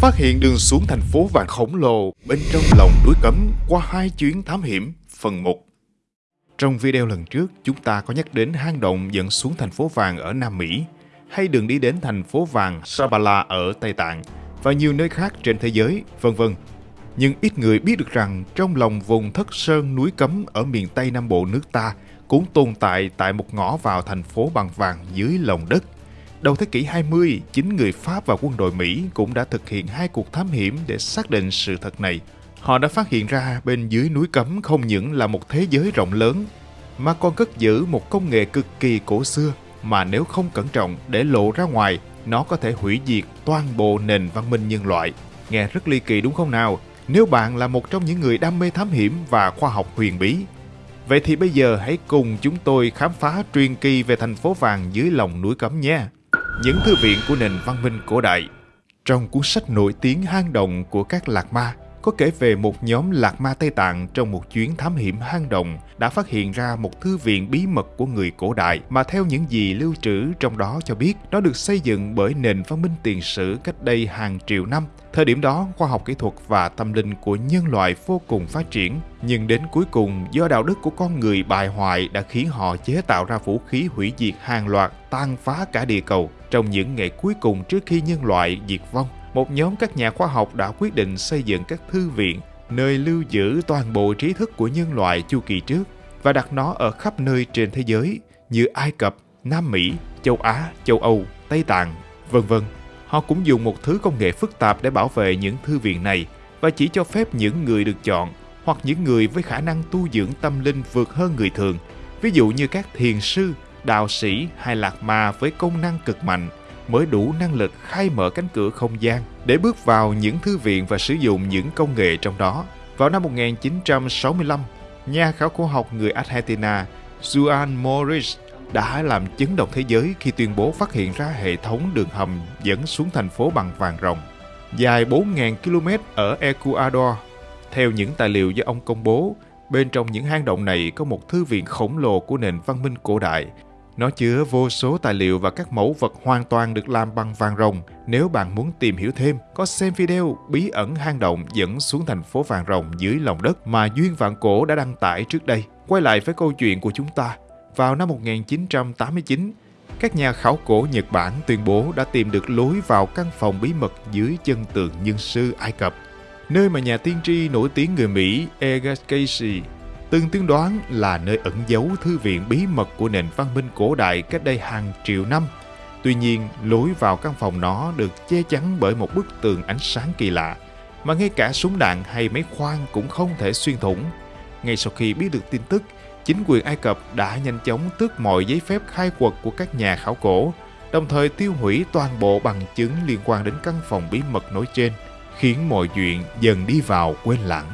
Phát hiện đường xuống thành phố vàng khổng lồ bên trong lòng núi cấm qua hai chuyến thám hiểm phần 1. Trong video lần trước, chúng ta có nhắc đến hang động dẫn xuống thành phố vàng ở Nam Mỹ, hay đường đi đến thành phố vàng Sabala ở Tây Tạng và nhiều nơi khác trên thế giới, vân vân. Nhưng ít người biết được rằng trong lòng vùng thất sơn núi cấm ở miền Tây Nam Bộ nước ta cũng tồn tại tại một ngõ vào thành phố bằng vàng dưới lòng đất. Đầu thế kỷ 20, chính người Pháp và quân đội Mỹ cũng đã thực hiện hai cuộc thám hiểm để xác định sự thật này. Họ đã phát hiện ra bên dưới núi cấm không những là một thế giới rộng lớn, mà còn cất giữ một công nghệ cực kỳ cổ xưa mà nếu không cẩn trọng để lộ ra ngoài, nó có thể hủy diệt toàn bộ nền văn minh nhân loại. Nghe rất ly kỳ đúng không nào? Nếu bạn là một trong những người đam mê thám hiểm và khoa học huyền bí, Vậy thì bây giờ hãy cùng chúng tôi khám phá truyền kỳ về thành phố vàng dưới lòng núi cấm nhé. Những thư viện của nền văn minh cổ đại. Trong cuốn sách nổi tiếng hang động của các lạc ma, có kể về một nhóm lạc ma Tây Tạng trong một chuyến thám hiểm hang động đã phát hiện ra một thư viện bí mật của người cổ đại mà theo những gì lưu trữ trong đó cho biết nó được xây dựng bởi nền văn minh tiền sử cách đây hàng triệu năm. Thời điểm đó, khoa học kỹ thuật và tâm linh của nhân loại vô cùng phát triển, nhưng đến cuối cùng do đạo đức của con người bại hoại đã khiến họ chế tạo ra vũ khí hủy diệt hàng loạt tan phá cả địa cầu trong những ngày cuối cùng trước khi nhân loại diệt vong một nhóm các nhà khoa học đã quyết định xây dựng các thư viện nơi lưu giữ toàn bộ trí thức của nhân loại chu kỳ trước và đặt nó ở khắp nơi trên thế giới như Ai Cập, Nam Mỹ, châu Á, châu Âu, Tây Tạng, vân vân. Họ cũng dùng một thứ công nghệ phức tạp để bảo vệ những thư viện này và chỉ cho phép những người được chọn hoặc những người với khả năng tu dưỡng tâm linh vượt hơn người thường, ví dụ như các thiền sư, đạo sĩ hay lạc ma với công năng cực mạnh mới đủ năng lực khai mở cánh cửa không gian để bước vào những thư viện và sử dụng những công nghệ trong đó. Vào năm 1965, nhà khảo cổ học người Argentina Juan Morris đã làm chấn động thế giới khi tuyên bố phát hiện ra hệ thống đường hầm dẫn xuống thành phố bằng vàng rồng dài 4.000 km ở Ecuador. Theo những tài liệu do ông công bố, bên trong những hang động này có một thư viện khổng lồ của nền văn minh cổ đại nó chứa vô số tài liệu và các mẫu vật hoàn toàn được làm bằng vàng rồng. Nếu bạn muốn tìm hiểu thêm, có xem video bí ẩn hang động dẫn xuống thành phố vàng rồng dưới lòng đất mà Duyên Vạn Cổ đã đăng tải trước đây. Quay lại với câu chuyện của chúng ta. Vào năm 1989, các nhà khảo cổ Nhật Bản tuyên bố đã tìm được lối vào căn phòng bí mật dưới chân tượng nhân sư Ai Cập, nơi mà nhà tiên tri nổi tiếng người Mỹ Egas Casey từng tiên đoán là nơi ẩn giấu thư viện bí mật của nền văn minh cổ đại cách đây hàng triệu năm. Tuy nhiên, lối vào căn phòng nó được che chắn bởi một bức tường ánh sáng kỳ lạ, mà ngay cả súng đạn hay máy khoan cũng không thể xuyên thủng. Ngay sau khi biết được tin tức, chính quyền Ai Cập đã nhanh chóng tước mọi giấy phép khai quật của các nhà khảo cổ, đồng thời tiêu hủy toàn bộ bằng chứng liên quan đến căn phòng bí mật nói trên, khiến mọi chuyện dần đi vào quên lãng.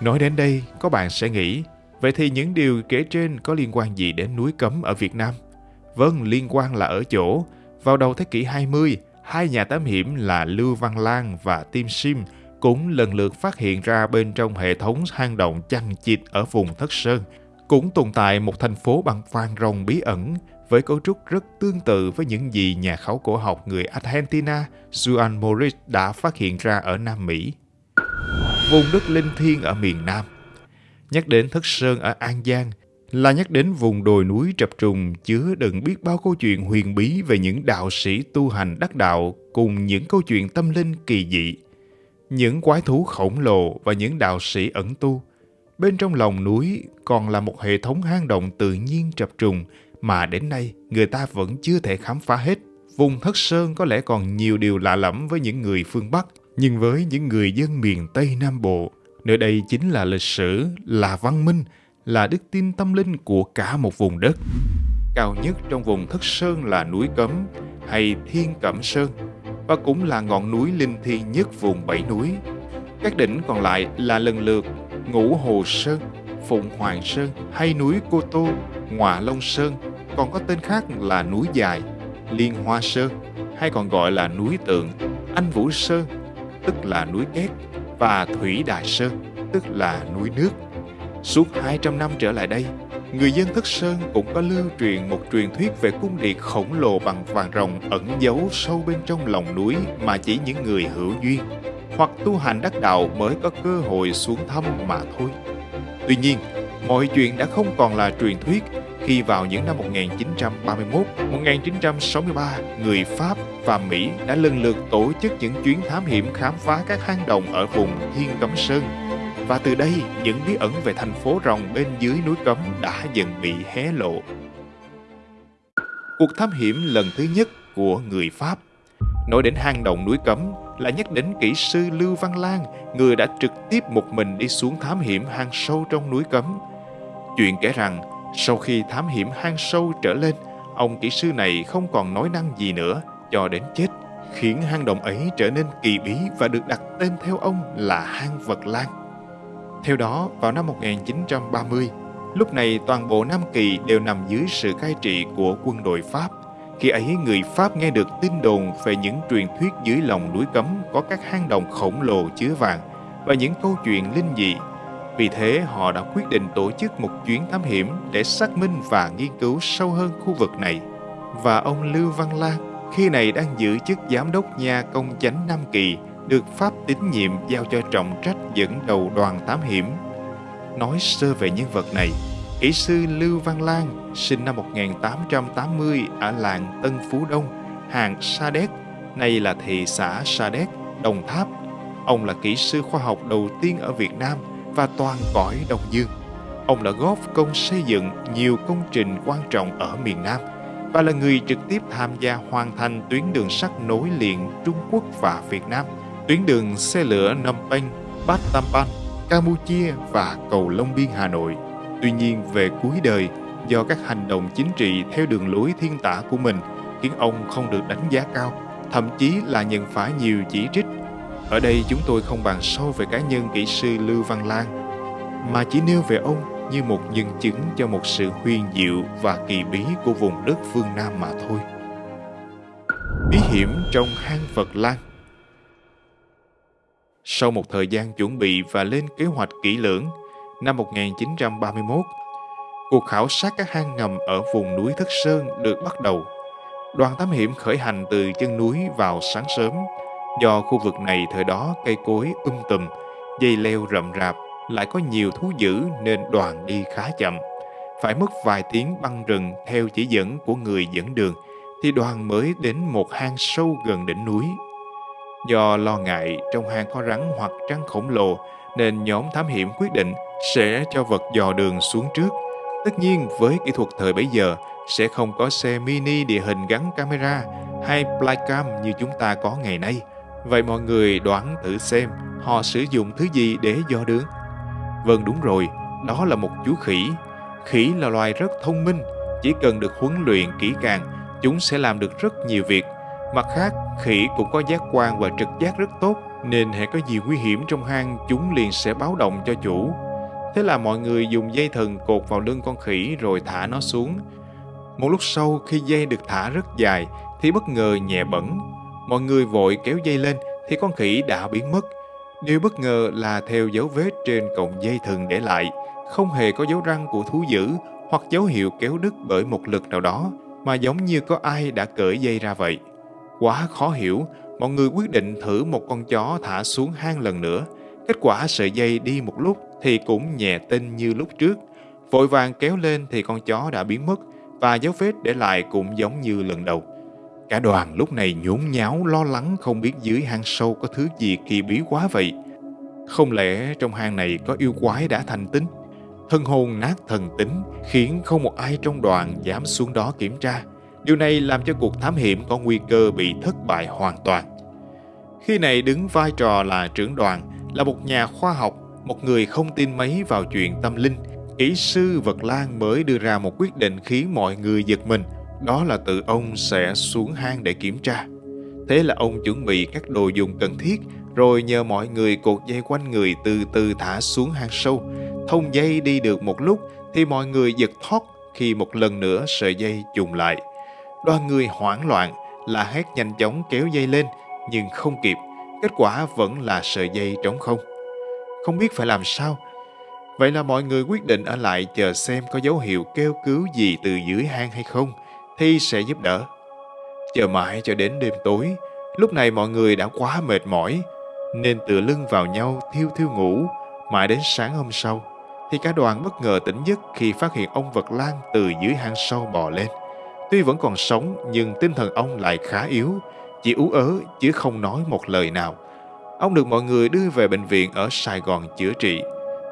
Nói đến đây, có bạn sẽ nghĩ Vậy thì những điều kể trên có liên quan gì đến núi cấm ở Việt Nam? Vâng, liên quan là ở chỗ, vào đầu thế kỷ 20, hai nhà thám hiểm là Lưu Văn Lan và Tim Sim cũng lần lượt phát hiện ra bên trong hệ thống hang động chằng chịt ở vùng Thất Sơn, cũng tồn tại một thành phố bằng vàng rồng bí ẩn với cấu trúc rất tương tự với những gì nhà khảo cổ học người Argentina Juan Morris đã phát hiện ra ở Nam Mỹ. Vùng đất linh thiêng ở miền Nam – Nhắc đến Thất Sơn ở An Giang là nhắc đến vùng đồi núi trập trùng chứa đựng biết bao câu chuyện huyền bí về những đạo sĩ tu hành đắc đạo cùng những câu chuyện tâm linh kỳ dị. Những quái thú khổng lồ và những đạo sĩ ẩn tu. Bên trong lòng núi còn là một hệ thống hang động tự nhiên trập trùng mà đến nay người ta vẫn chưa thể khám phá hết. Vùng Thất Sơn có lẽ còn nhiều điều lạ lẫm với những người phương Bắc, nhưng với những người dân miền Tây Nam Bộ, Nơi đây chính là lịch sử, là văn minh, là đức tin tâm linh của cả một vùng đất. Cao nhất trong vùng Thất Sơn là núi Cấm hay Thiên Cẩm Sơn và cũng là ngọn núi linh thiêng nhất vùng bảy núi. Các đỉnh còn lại là lần lượt Ngũ Hồ Sơn, Phụng Hoàng Sơn hay núi Cô Tô, Ngọa Long Sơn, còn có tên khác là núi Dài, Liên Hoa Sơn hay còn gọi là núi Tượng, Anh Vũ Sơn, tức là núi Két và Thủy Đại Sơn, tức là núi nước. Suốt 200 năm trở lại đây, người dân Thất Sơn cũng có lưu truyền một truyền thuyết về cung điện khổng lồ bằng vàng rồng ẩn giấu sâu bên trong lòng núi mà chỉ những người hữu duyên, hoặc tu hành đắc đạo mới có cơ hội xuống thăm mà thôi. Tuy nhiên, mọi chuyện đã không còn là truyền thuyết khi vào những năm 1931, 1963, người Pháp và Mỹ đã lần lượt tổ chức những chuyến thám hiểm khám phá các hang động ở vùng Thiên Cấm Sơn. Và từ đây, những bí ẩn về thành phố rồng bên dưới núi Cấm đã dần bị hé lộ. Cuộc thám hiểm lần thứ nhất của người Pháp Nói đến hang động núi Cấm là nhắc đến kỹ sư Lưu Văn Lan, người đã trực tiếp một mình đi xuống thám hiểm hang sâu trong núi Cấm. Chuyện kể rằng, sau khi thám hiểm hang sâu trở lên, ông kỹ sư này không còn nói năng gì nữa cho đến chết, khiến hang động ấy trở nên kỳ bí và được đặt tên theo ông là hang vật lan. Theo đó, vào năm 1930, lúc này toàn bộ Nam Kỳ đều nằm dưới sự cai trị của quân đội Pháp. Khi ấy người Pháp nghe được tin đồn về những truyền thuyết dưới lòng núi cấm có các hang động khổng lồ chứa vàng và những câu chuyện linh dị vì thế họ đã quyết định tổ chức một chuyến thám hiểm để xác minh và nghiên cứu sâu hơn khu vực này. Và ông Lưu Văn Lan khi này đang giữ chức giám đốc nhà công chánh Nam Kỳ được Pháp tín nhiệm giao cho trọng trách dẫn đầu đoàn thám hiểm. Nói sơ về nhân vật này, kỹ sư Lưu Văn Lan sinh năm 1880 ở làng Tân Phú Đông, hàng Sa Đéc, nay là thị xã Sa Đéc, Đồng Tháp. Ông là kỹ sư khoa học đầu tiên ở Việt Nam – và toàn cõi Đông Dương. Ông đã góp công xây dựng nhiều công trình quan trọng ở miền Nam và là người trực tiếp tham gia hoàn thành tuyến đường sắt nối liền Trung Quốc và Việt Nam, tuyến đường xe lửa Nam Penh, Tam Tampan, Campuchia và cầu Long Biên Hà Nội. Tuy nhiên về cuối đời, do các hành động chính trị theo đường lối thiên tả của mình khiến ông không được đánh giá cao, thậm chí là nhận phải nhiều chỉ trích ở đây chúng tôi không bàn sâu về cá nhân kỹ sư Lưu Văn Lan, mà chỉ nêu về ông như một nhân chứng cho một sự huyền diệu và kỳ bí của vùng đất phương Nam mà thôi. Bí hiểm trong hang Phật Lan Sau một thời gian chuẩn bị và lên kế hoạch kỹ lưỡng, năm 1931, cuộc khảo sát các hang ngầm ở vùng núi Thất Sơn được bắt đầu. Đoàn thám hiểm khởi hành từ chân núi vào sáng sớm Do khu vực này thời đó cây cối um tùm, dây leo rậm rạp, lại có nhiều thú dữ nên đoàn đi khá chậm. Phải mất vài tiếng băng rừng theo chỉ dẫn của người dẫn đường thì đoàn mới đến một hang sâu gần đỉnh núi. Do lo ngại trong hang có rắn hoặc trăng khổng lồ nên nhóm thám hiểm quyết định sẽ cho vật dò đường xuống trước. Tất nhiên với kỹ thuật thời bấy giờ sẽ không có xe mini địa hình gắn camera hay flycam như chúng ta có ngày nay Vậy mọi người đoán thử xem họ sử dụng thứ gì để dò đường? Vâng đúng rồi, đó là một chú khỉ. Khỉ là loài rất thông minh, chỉ cần được huấn luyện kỹ càng, chúng sẽ làm được rất nhiều việc. Mặt khác, khỉ cũng có giác quan và trực giác rất tốt, nên hãy có gì nguy hiểm trong hang, chúng liền sẽ báo động cho chủ. Thế là mọi người dùng dây thần cột vào lưng con khỉ rồi thả nó xuống. Một lúc sau khi dây được thả rất dài thì bất ngờ nhẹ bẩn, Mọi người vội kéo dây lên thì con khỉ đã biến mất. Điều bất ngờ là theo dấu vết trên cọng dây thừng để lại, không hề có dấu răng của thú dữ hoặc dấu hiệu kéo đứt bởi một lực nào đó, mà giống như có ai đã cởi dây ra vậy. Quá khó hiểu, mọi người quyết định thử một con chó thả xuống hang lần nữa. Kết quả sợi dây đi một lúc thì cũng nhẹ tinh như lúc trước. Vội vàng kéo lên thì con chó đã biến mất và dấu vết để lại cũng giống như lần đầu. Cả đoàn lúc này nhốn nháo lo lắng không biết dưới hang sâu có thứ gì kỳ bí quá vậy. Không lẽ trong hang này có yêu quái đã thành tính? Thân hồn nát thần tính khiến không một ai trong đoàn dám xuống đó kiểm tra. Điều này làm cho cuộc thám hiểm có nguy cơ bị thất bại hoàn toàn. Khi này đứng vai trò là trưởng đoàn, là một nhà khoa học, một người không tin mấy vào chuyện tâm linh, kỹ sư Vật Lan mới đưa ra một quyết định khiến mọi người giật mình – đó là tự ông sẽ xuống hang để kiểm tra. Thế là ông chuẩn bị các đồ dùng cần thiết, rồi nhờ mọi người cột dây quanh người từ từ thả xuống hang sâu. Thông dây đi được một lúc thì mọi người giật thoát khi một lần nữa sợi dây trùng lại. Đoàn người hoảng loạn là hét nhanh chóng kéo dây lên nhưng không kịp. Kết quả vẫn là sợi dây trống không. Không biết phải làm sao. Vậy là mọi người quyết định ở lại chờ xem có dấu hiệu kêu cứu gì từ dưới hang hay không thì sẽ giúp đỡ. Chờ mãi cho đến đêm tối, lúc này mọi người đã quá mệt mỏi. nên tựa lưng vào nhau thiêu thiêu ngủ. Mãi đến sáng hôm sau, thì cả đoàn bất ngờ tỉnh giấc khi phát hiện ông vật lan từ dưới hang sâu bò lên. Tuy vẫn còn sống nhưng tinh thần ông lại khá yếu, chỉ ú ớ chứ không nói một lời nào. Ông được mọi người đưa về bệnh viện ở Sài Gòn chữa trị.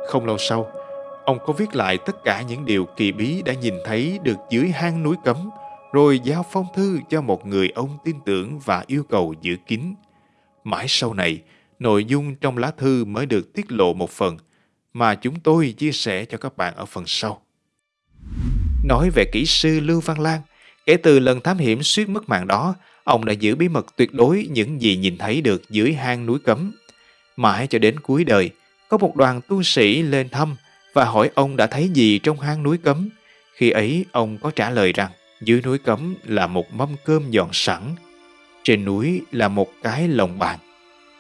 Không lâu sau, ông có viết lại tất cả những điều kỳ bí đã nhìn thấy được dưới hang núi cấm, rồi giao phong thư cho một người ông tin tưởng và yêu cầu giữ kín. Mãi sau này, nội dung trong lá thư mới được tiết lộ một phần mà chúng tôi chia sẻ cho các bạn ở phần sau. Nói về kỹ sư Lưu Văn Lan, kể từ lần thám hiểm suýt mất mạng đó, ông đã giữ bí mật tuyệt đối những gì nhìn thấy được dưới hang núi cấm. Mãi cho đến cuối đời, có một đoàn tu sĩ lên thăm và hỏi ông đã thấy gì trong hang núi cấm. Khi ấy, ông có trả lời rằng dưới núi cấm là một mâm cơm dọn sẵn, trên núi là một cái lồng bàn,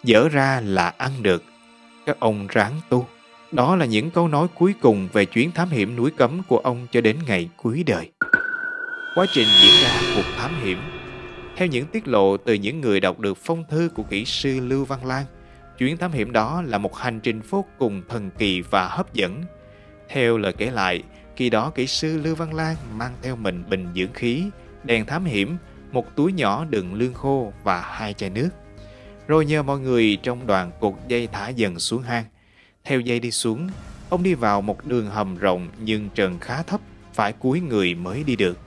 dở ra là ăn được. Các ông ráng tu. Đó là những câu nói cuối cùng về chuyến thám hiểm núi cấm của ông cho đến ngày cuối đời. Quá trình diễn ra cuộc thám hiểm Theo những tiết lộ từ những người đọc được phong thư của kỹ sư Lưu Văn Lan, chuyến thám hiểm đó là một hành trình vô cùng thần kỳ và hấp dẫn. Theo lời kể lại, khi đó kỹ sư Lưu Văn Lan mang theo mình bình dưỡng khí, đèn thám hiểm, một túi nhỏ đựng lương khô và hai chai nước. Rồi nhờ mọi người trong đoàn cột dây thả dần xuống hang. Theo dây đi xuống, ông đi vào một đường hầm rộng nhưng trần khá thấp, phải cúi người mới đi được.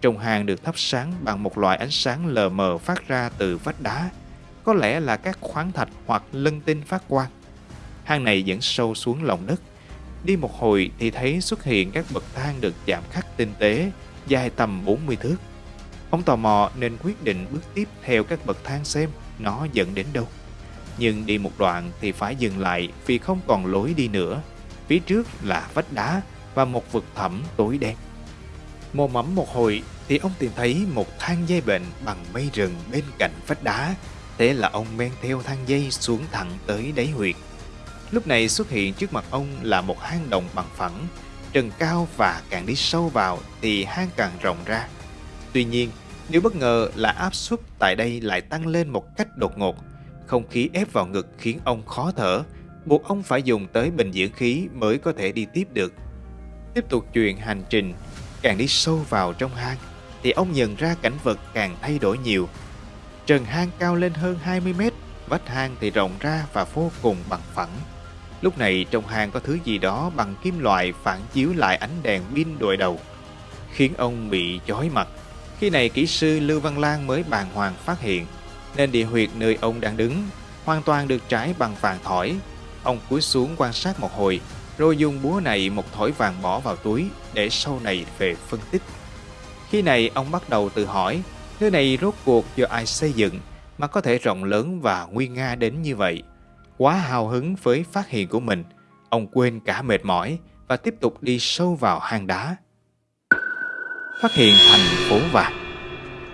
Trong hang được thắp sáng bằng một loại ánh sáng lờ mờ phát ra từ vách đá, có lẽ là các khoáng thạch hoặc lân tinh phát quang. Hang này dẫn sâu xuống lòng đất. Đi một hồi thì thấy xuất hiện các bậc thang được chạm khắc tinh tế, dài tầm 40 thước. Ông tò mò nên quyết định bước tiếp theo các bậc thang xem nó dẫn đến đâu. Nhưng đi một đoạn thì phải dừng lại vì không còn lối đi nữa. Phía trước là vách đá và một vực thẳm tối đen. Mò mẫm một hồi thì ông tìm thấy một thang dây bệnh bằng mây rừng bên cạnh vách đá. Thế là ông men theo thang dây xuống thẳng tới đáy huyệt. Lúc này xuất hiện trước mặt ông là một hang động bằng phẳng, trần cao và càng đi sâu vào thì hang càng rộng ra. Tuy nhiên, điều bất ngờ là áp suất tại đây lại tăng lên một cách đột ngột. Không khí ép vào ngực khiến ông khó thở, buộc ông phải dùng tới bình dưỡng khí mới có thể đi tiếp được. Tiếp tục chuyện hành trình, càng đi sâu vào trong hang, thì ông nhận ra cảnh vật càng thay đổi nhiều. Trần hang cao lên hơn 20 mét, vách hang thì rộng ra và vô cùng bằng phẳng. Lúc này trong hang có thứ gì đó bằng kim loại phản chiếu lại ánh đèn pin đội đầu, khiến ông bị chói mặt. Khi này kỹ sư Lưu Văn Lan mới bàng hoàng phát hiện, nên địa huyệt nơi ông đang đứng hoàn toàn được trải bằng vàng thỏi. Ông cúi xuống quan sát một hồi, rồi dùng búa này một thỏi vàng bỏ vào túi để sau này về phân tích. Khi này ông bắt đầu tự hỏi, nơi này rốt cuộc do ai xây dựng mà có thể rộng lớn và nguy nga đến như vậy. Quá hào hứng với phát hiện của mình, ông quên cả mệt mỏi và tiếp tục đi sâu vào hang đá. Phát hiện thành phố vàng.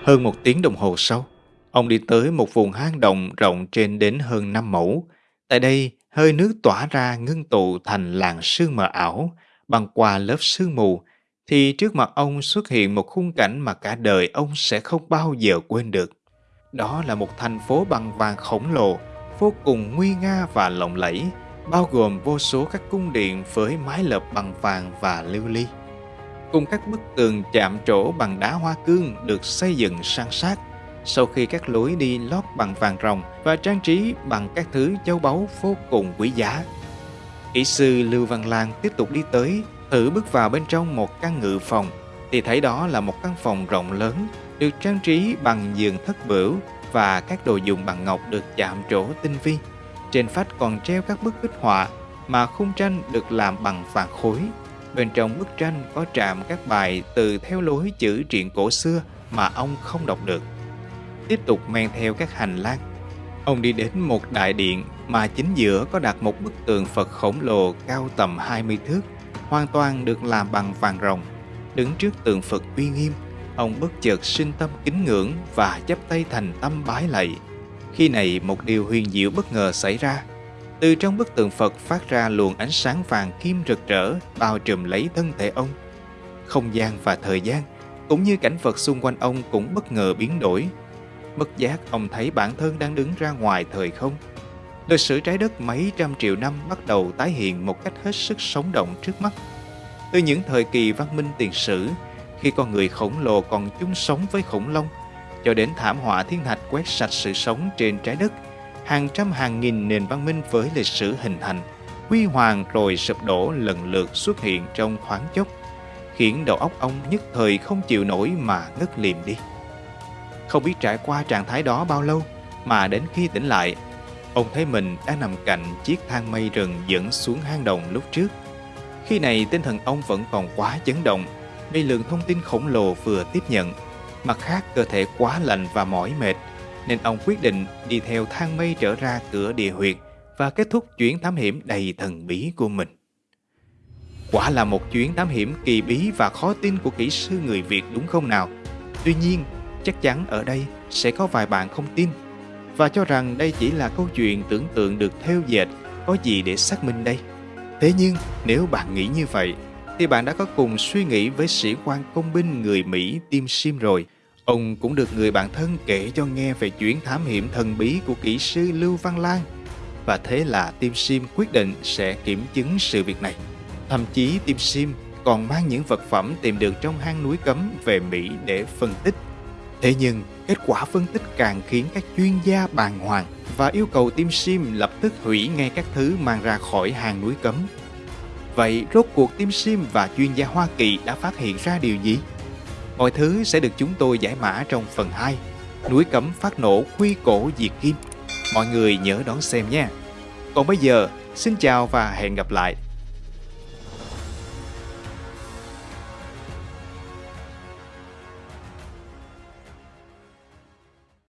Hơn một tiếng đồng hồ sau, ông đi tới một vùng hang động rộng trên đến hơn 5 mẫu. Tại đây, hơi nước tỏa ra ngưng tụ thành làn sương mờ ảo, băng qua lớp sương mù, thì trước mặt ông xuất hiện một khung cảnh mà cả đời ông sẽ không bao giờ quên được. Đó là một thành phố bằng vàng khổng lồ, vô cùng nguy nga và lộng lẫy, bao gồm vô số các cung điện với mái lợp bằng vàng và lưu ly. Cùng các bức tường chạm trổ bằng đá hoa cương được xây dựng sang sát, sau khi các lối đi lót bằng vàng rồng và trang trí bằng các thứ châu báu vô cùng quý giá. Kỹ sư Lưu Văn Lan tiếp tục đi tới, thử bước vào bên trong một căn ngự phòng, thì thấy đó là một căn phòng rộng lớn, được trang trí bằng giường thất bửu và các đồ dùng bằng ngọc được chạm trổ tinh vi. Trên phách còn treo các bức bích họa mà khung tranh được làm bằng vàng khối. Bên trong bức tranh có trạm các bài từ theo lối chữ truyện cổ xưa mà ông không đọc được. Tiếp tục men theo các hành lang, ông đi đến một đại điện mà chính giữa có đặt một bức tượng Phật khổng lồ cao tầm 20 thước, hoàn toàn được làm bằng vàng rồng. Đứng trước tượng Phật uy nghiêm, ông bất chợt sinh tâm kính ngưỡng và chắp tay thành tâm bái lạy. Khi này một điều huyền diệu bất ngờ xảy ra. Từ trong bức tượng Phật phát ra luồng ánh sáng vàng kim rực rỡ bao trùm lấy thân thể ông. Không gian và thời gian, cũng như cảnh vật xung quanh ông cũng bất ngờ biến đổi. Bất giác ông thấy bản thân đang đứng ra ngoài thời không. Lịch sử trái đất mấy trăm triệu năm bắt đầu tái hiện một cách hết sức sống động trước mắt. Từ những thời kỳ văn minh tiền sử, khi con người khổng lồ còn chung sống với khủng long, cho đến thảm họa thiên thạch quét sạch sự sống trên trái đất, hàng trăm hàng nghìn nền văn minh với lịch sử hình thành, huy hoàng rồi sụp đổ lần lượt xuất hiện trong thoáng chốc, khiến đầu óc ông nhất thời không chịu nổi mà ngất liềm đi. Không biết trải qua trạng thái đó bao lâu, mà đến khi tỉnh lại, ông thấy mình đã nằm cạnh chiếc thang mây rừng dẫn xuống hang động lúc trước. Khi này tinh thần ông vẫn còn quá chấn động vì lượng thông tin khổng lồ vừa tiếp nhận. Mặt khác cơ thể quá lạnh và mỏi mệt nên ông quyết định đi theo thang mây trở ra cửa địa huyệt và kết thúc chuyến thám hiểm đầy thần bí của mình. Quả là một chuyến thám hiểm kỳ bí và khó tin của kỹ sư người Việt đúng không nào? Tuy nhiên, chắc chắn ở đây sẽ có vài bạn không tin và cho rằng đây chỉ là câu chuyện tưởng tượng được theo dệt, có gì để xác minh đây. Thế nhưng, nếu bạn nghĩ như vậy, thì bạn đã có cùng suy nghĩ với sĩ quan công binh người Mỹ Tim Sim rồi. Ông cũng được người bạn thân kể cho nghe về chuyến thám hiểm thần bí của kỹ sư Lưu Văn Lan. Và thế là Tim Sim quyết định sẽ kiểm chứng sự việc này. Thậm chí Tim Sim còn mang những vật phẩm tìm được trong hang núi cấm về Mỹ để phân tích. Thế nhưng, kết quả phân tích càng khiến các chuyên gia bàng hoàng và yêu cầu Tim Sim lập tức hủy ngay các thứ mang ra khỏi hang núi cấm. Vậy rốt cuộc Tim Sim và chuyên gia Hoa Kỳ đã phát hiện ra điều gì? Mọi thứ sẽ được chúng tôi giải mã trong phần 2 Núi cấm phát nổ quy cổ diệt kim. Mọi người nhớ đón xem nha. Còn bây giờ, xin chào và hẹn gặp lại.